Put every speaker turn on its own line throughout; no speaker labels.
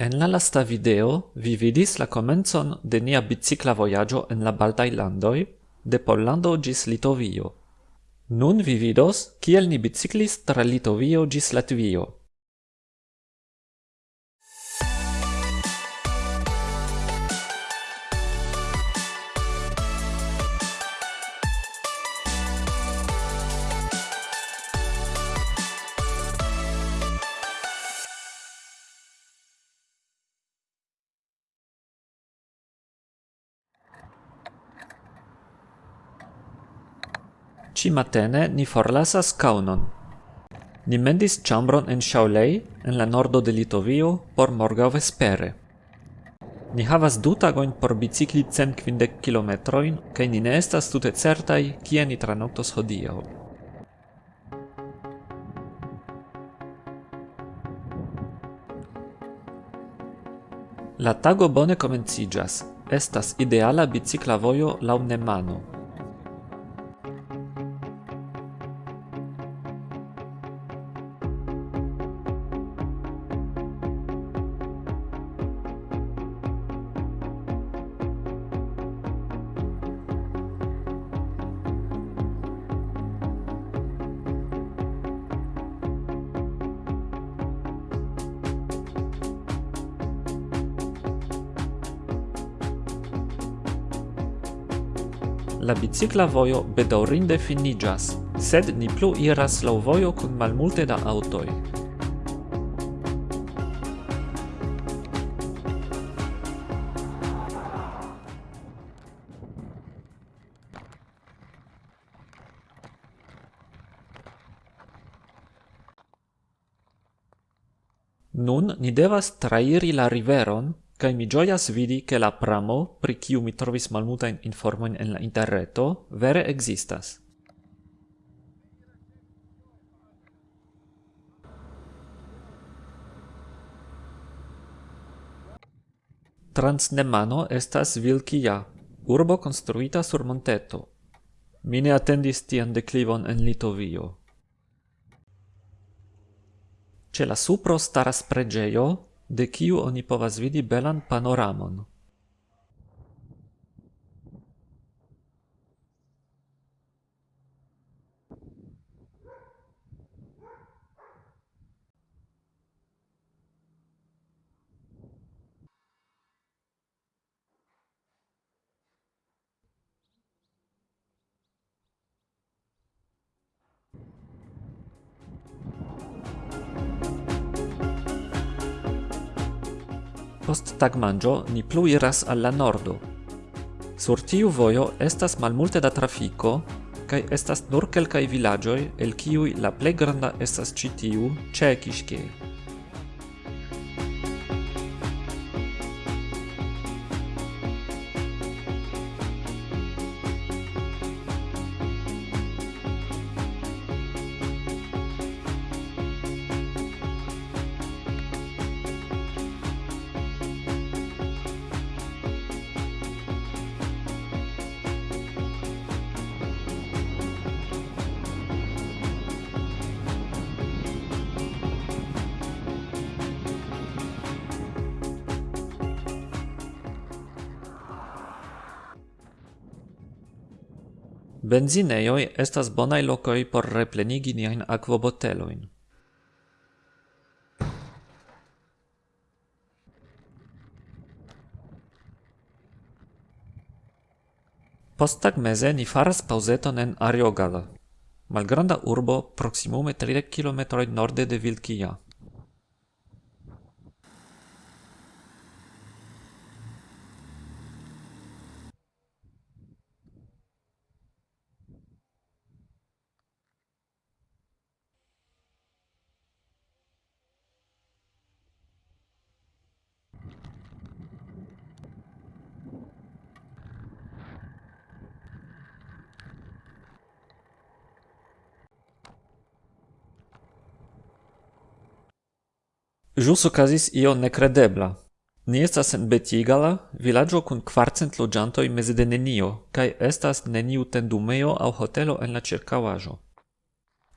En la lasta video vi vidis la comenzon de nia bicicla voyaggio en la Baltai Landoi, de Pollando ĝis Litovio. Nun vi vidos, kiel ni biciclis tra Litovio ĝis Latvio. Cimatene ni forlasas Kaunon. Ni mendis ĉambron en Shaolei, en la nordo de Litovio, por morgaŭ vespere. Ni havas du tagojn por bicikli cent kvindek kilometrojn, kaj ni ne estas tute certaj, kie ni tranoktos hodiaŭ. La tago bone komenciĝas. Estas ideala bicikla vojo laŭ Nemano. la bicicla vojo bedaŭrinde finiĝas, sed ni plu iras laŭ vojo kun malmulte da aŭtoj. Nun ni devas trairi la riveron Kai mi gioias vidi, che la pramo, pri kiu mi trovis malmultajn informojn en la interreto, vere existas. Transnemano estas Vilkia, urbo konstruita sur monteto. Mi ne atendis tian deklivon en Litovio. Ce la supro staras pregeio, de kiu oni povas vidi belan panoramon. post tagmanĝo ni plu iras al la nordo. Sur tiu vojo estas malmulte da trafiko kaj estas nur kelkaj vilaĝoj el kiuj la plej granda estas ĉi tiu ĉe Benzinejoj estas bonaj lokoj por replenigi niajn akvobotelojn. Posttagmeze ni faras pauzeton en Ariogala, malgranda urbo proksimume 30 km norde de Vilkia. Jus okazis io necredebla. Ni estas en Betigala, vilaĝo kun kvarcent loĝantoj meze de nenio, kaj estas neniu tendumejo aŭ hotelo en la ĉirkaŭaĵo.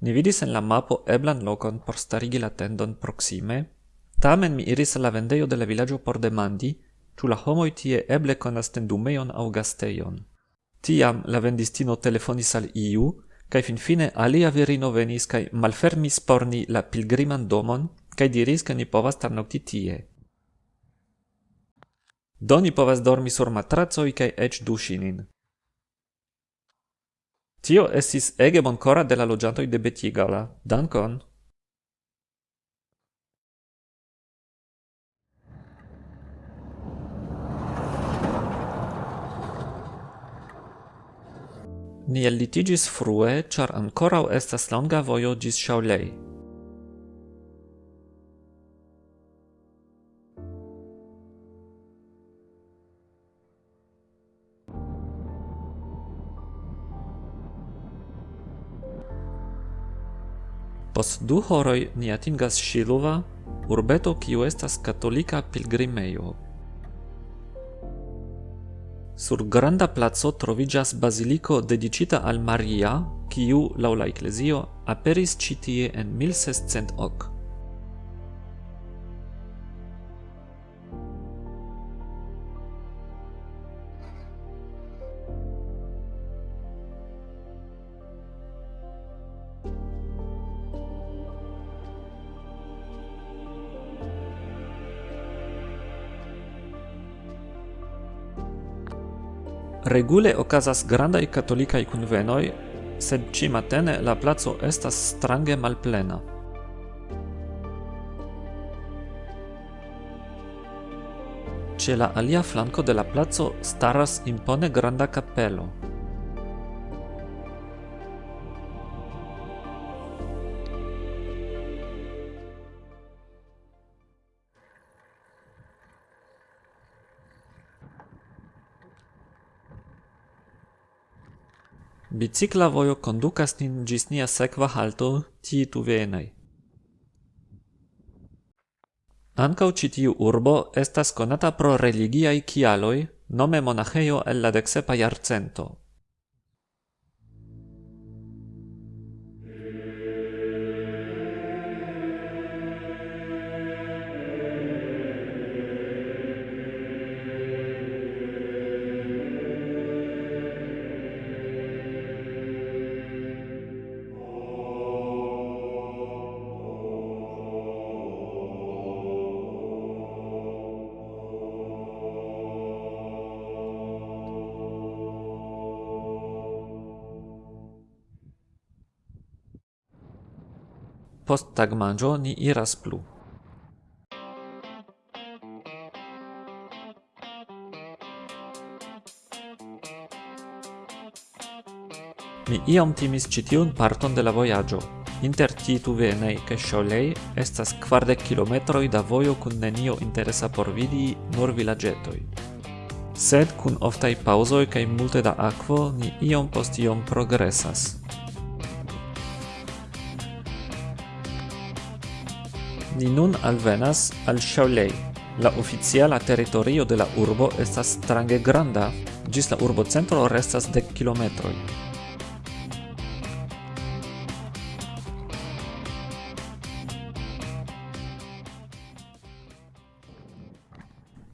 Ni vidis en la mapo eblan lokon por starigi la tendon proksime, tamen mi iris al la vendejo de la vilaĝo por demandi, ĉu la homoj tie eble konas tendumejon aŭ gastejon. Tiam la vendistino telefonis al iu, kaj finfine alia virino venis kaj malfermis por ni la pilgriman domon, kaj diris, ke ni povas tarnokti tie. Do ni povas dormi sur matracoj kaj eĉ duŝi nin. Tio estis ege bonkora de la loĝantoj de Betigala. Dankon! Ni ellitiĝis frue, char ancorau estas longa vojo gis Shaolei. Pos du horoi ni atingas Shiluva, urbeto kiu estas katolika pilgrimejo. Sur granda placo trovigas baziliko dedicita al Maria, kiu laŭ la eklezio aperis citie en 1610. Regule okazas grandaj katolikaj kunvenoj, sed ĉiumatene la placo estas strange malplena. Ĉe la alia flanko de la placo staras impone granda kapelo. Bicikla vojo kondukas nin ĝis nia sekva halto Tituvenaj. Ankaŭ ĉi tiu urbo estas konata pro religiaj kialoj, nome monaĥejo el la deksepa jarcento. Post tagmanĝo ni iras plu. Mi iom timis ĉi tiun parton de la vojaĝo. Inter Tituvenaj kaj Ŝolej estas kvardek kilometroj da vojo kun nenio interesa por vidi, nur vilaĝetoj. Sed kun oftaj paŭzoj kaj multe da akvo ni iom post iom progresas. Ni nun alvenas al Shaolei. La oficiala territorio de la urbo estas strange granda, gis la urbocentro restas dec kilometroi.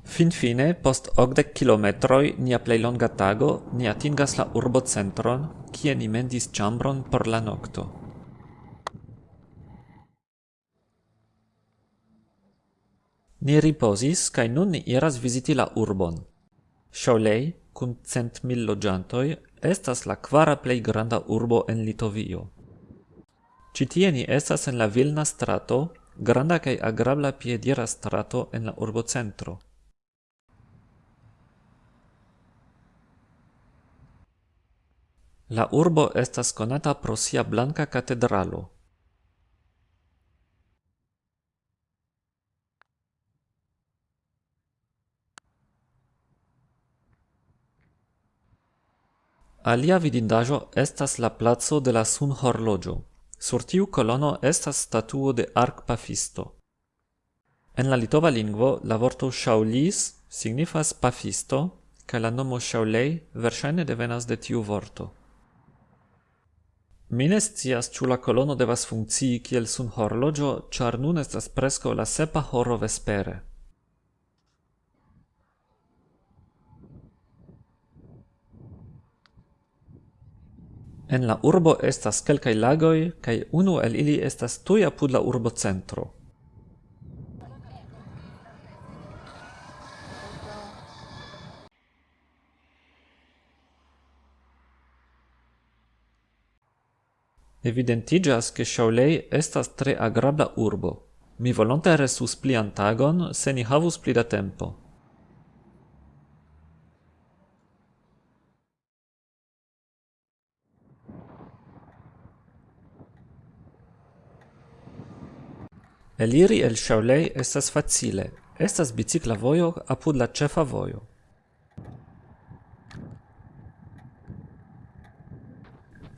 Fin fine, post ogdec kilometroi, nia plei longa tago, ni atingas la urbocentron, kie ni mendis chambron por la nocto. Ni riposis, cae nun ni iras visiti la urbon. Ŝaŭlej, cum cent mil loĝantoj, estas la quara plei granda urbo en Litovio. Citie ni estas en la Vilna strato, granda kaj agrabla piedira strato en la urbo centro. La urbo estas konata pro sia blanka katedralo. Alia vidindajo estas la placo de la sun horlogio. Sur tiu kolono estas statuo de arkpafisto. En la litova lingvo la vorto ŝaŭlis signifas pafisto kaj la nomo ŝaŭlej versaine devenas de tiu vorto. Mi ne scias ĉu la kolono devas funkcii kiel sunhorloĝo, ĉar nun estas preskaŭ la sepa horo vespere. En la urbo estas kelkaj lagoj kaj unu el ili estas tuj apud la urbocentro. Evidentigas ke Shaolei estas tre agrabla urbo. Mi volonte resus plian tagon, se ni havus pli da tempo. Eliri el Shaolei estas facile, estas bicicla vojo apud la ĉefa vojo.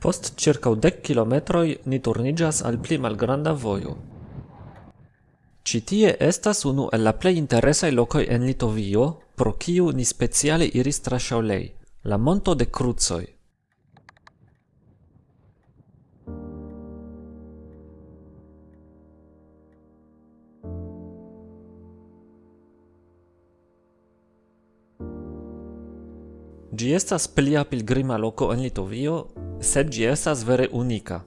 Post ĉirkaŭ dek kilometroi ni turnigas al pli malgranda vojo. Citie estas unu el la plej interesaj lokoj en Litovio, pro kiu ni speciale iris tra Shaolei, la monto de Krucoj. Gi estas plia pilgrima loco en Litovio, sed gi estas vere unika.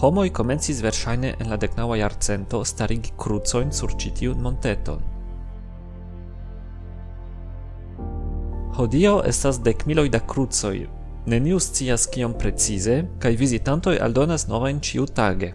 Homoi comencis versaine en la decnaua jarcento starigi krucojn sur citiun monteton. Hodio estas dekmiloj da krucoj, neniu scias cion precize, cae visitantoi aldonas novajn ĉiutage.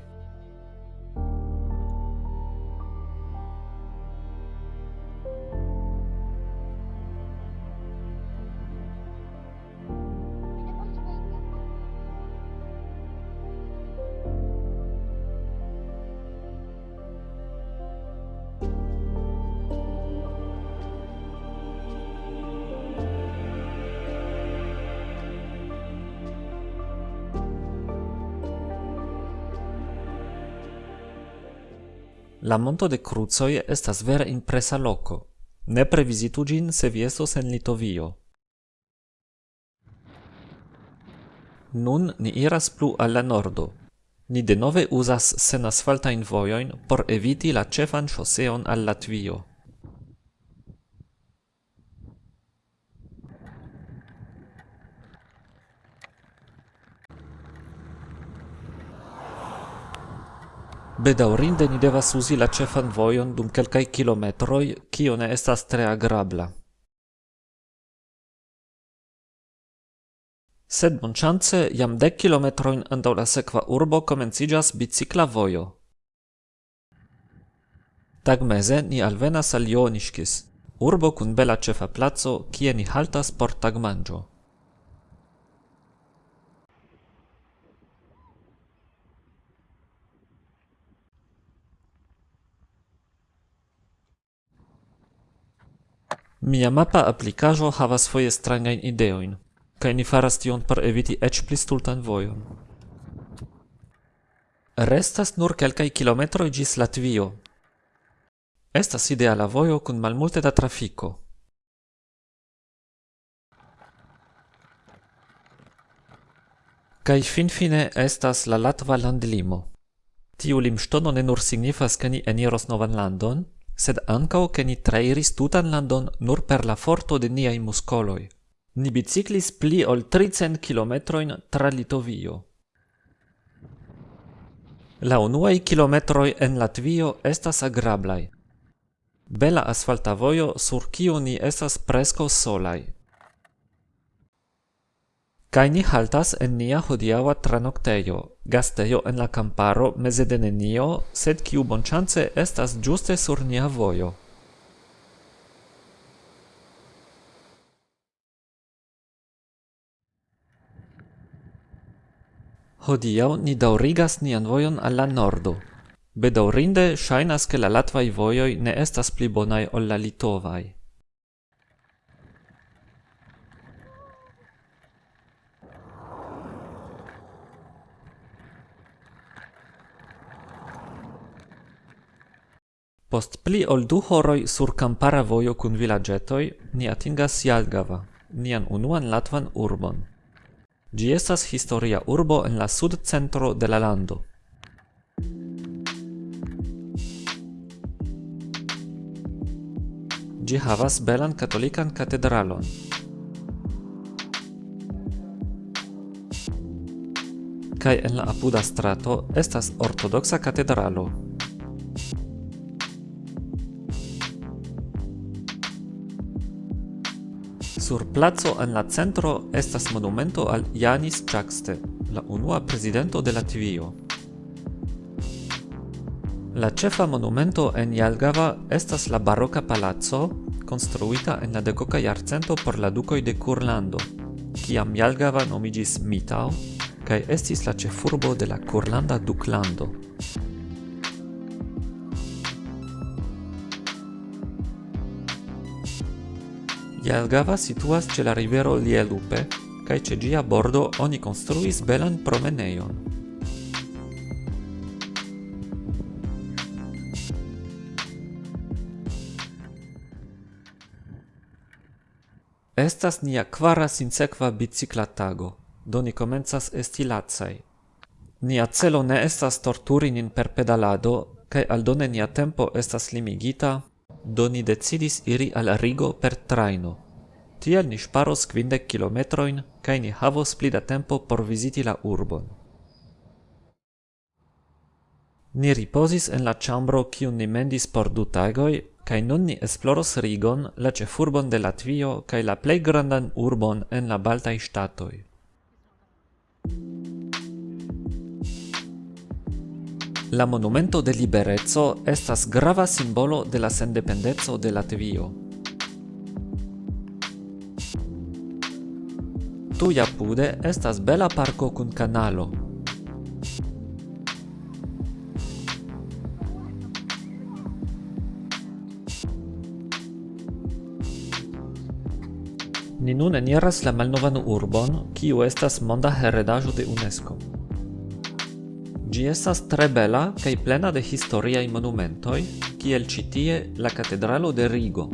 La Monto de Crucoj estas vere impresa loko. Ne vizitu ĝin se vi estos en Litovio. Nun ni iras plu al la nordo. Ni denove uzas senasfaltajn vojojn por eviti la ĉefan ŝoseon al Latvio. Bedaurinde ni devas uzi la cefan vojon dum kelkaj kilometroj, kio ne estas tre agrabla. Sed bonŝance jam dek kilometrojn antaŭ la sekva urbo komenciĝas bicikla vojo. Tagmeze ni alvenas al Joniŝkis, urbo kun bela ĉefa placo, kie ni haltas por tagmanĝo. Mia mapa aplikaĵo havas foje strangajn ideojn, kaj ni faras tion por eviti eĉ pli stultan vojon. Restas nur kelkaj kilometroj ĝis Latvio. Estas ideala vojo kun malmulte da trafiko. Kaj finfine estas la latva landlimo. Tiu limŝtono ne nur signifas ke ni eniros novan landon, sed ancao che ni trairis tutan landon nur per la forto de niai muscoloi. Ni biciclis pli ol 300 kilometroin tra Litovio. La unuai kilometroi en Latvio estas agrablai. Bela asfalta vojo sur kiu ni estas preskaŭ solai. Kai ni haltas en nia hodiaŭa tranoktejo, gastejo en la kamparo meze de nenio, sed kiu bonŝance estas ĝuste sur nia vojo. Hodiaŭ ni daŭrigas nian vojon al la nordo. Bedaŭrinde ŝajnas, ke la latvaj vojoj ne estas pli bonaj ol la litovaj. Post pli ol du horoj sur kampara vojo kun vilaĝetoj ni atingas Jalgava, nian unuan latvan urbon. Ĝi estas historia urbo en la sudcentro de la lando. Ĝi havas belan katolikan katedralon. Kaj en la apuda strato estas ortodoksa katedralo. Sur plazo en la centro estas monumento al Janis Čakste, la unua presidento de Latvio. La cefa monumento en Jalgava estas la baroka palazzo, construita en la decoca jarcento por la ducoi de Kurlando, kiam Jalgava nomigis Mitau kai estis la cefurbo de la Kurlanda duklando. Jelgava situas ce la rivero Lielupe, kaj ce gia bordo oni construis belan promeneion. Estas nia kvara sinsekva bicikla tago, do ni komencas esti lacaj. Nia celo ne estas torturi nin per pedalado, kaj aldone nia tempo estas limigita do ni decidis iri al Rigo per traino. Tiel ni ŝparos kvindek kilometrojn kaj ni havos pli da tempo por viziti la urbon. Ni ripozis en la ĉambro kiun ni mendis por du tagoj kaj nun ni esploros Rigon, la cefurbon de Latvio kai la plei grandan urbon en la Baltai Statoi. La monumento de liberezzo estas grava simbolo de la sendependeco de Latvio. Tuja pude estas bela parko kun kanalo. Ni nun eniras la malnovan urbon, kiu estas monda heredaĵo de UNESCO. Gi estas tre bela kaj plena de historiaj monumentoj, kiel ĉi tie la katedralo de Rigo.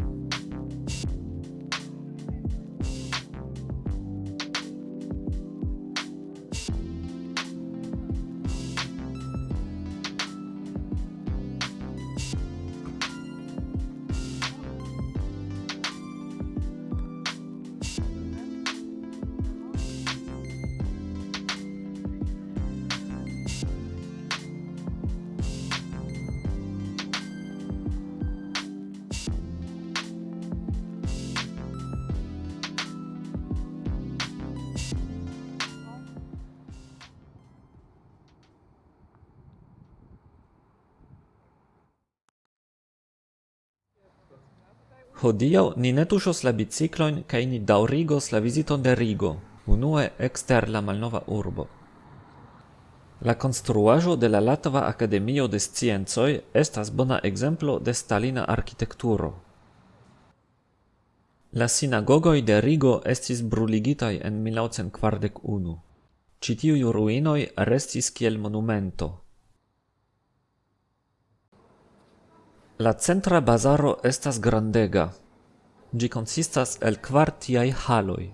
Hodiaŭ ni ne tuŝos la biciklojn kaj ni daŭrigos la viziton de Rigo, unue ekster la malnova urbo. La konstruaĵo de la Latva Akademio de Sciencoj estas bona ekzemplo de stalina arkitekturo. La sinagogoj de Rigo estis bruligitaj en 1941. Ĉi tiuj ruinoj restis kiel monumento. La centra bazaro estas grandega. Gi consistas el kvar tiaj haloj.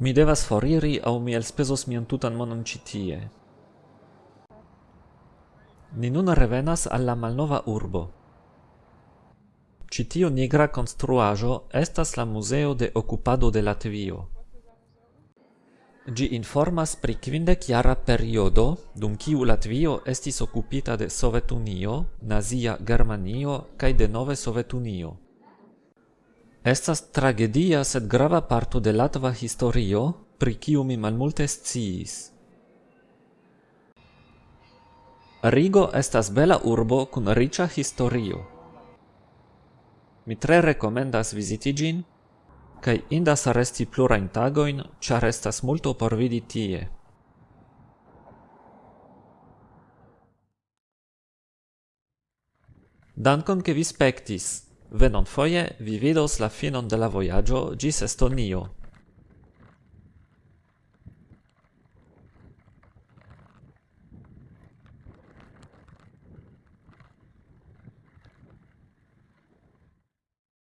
Mi devas foriri aŭ mi elspezos mian tutan monon ĉi tie. Ni nun revenas al la malnova urbo. Ĉi tiu nigra construajo estas la museo de occupado de Latvio. Gi informas pri kvindekjara periodo, dum kiu Latvio estis occupita de Sovetunio, Nazia Germanio cae de nove Sovetunio. Estas tragedia sed grava parto de latva historio, pri kiu mi malmulte sciis. Rigo estas bela urbo kun riĉa historio. Mi tre recomendas visiti gin, kai indas resti plurajn tagoin, cia restas multo por vidi tie. Dankon ke vi spektis. Venonfoje vi vidos la finon de la voyaggio gis Estonio.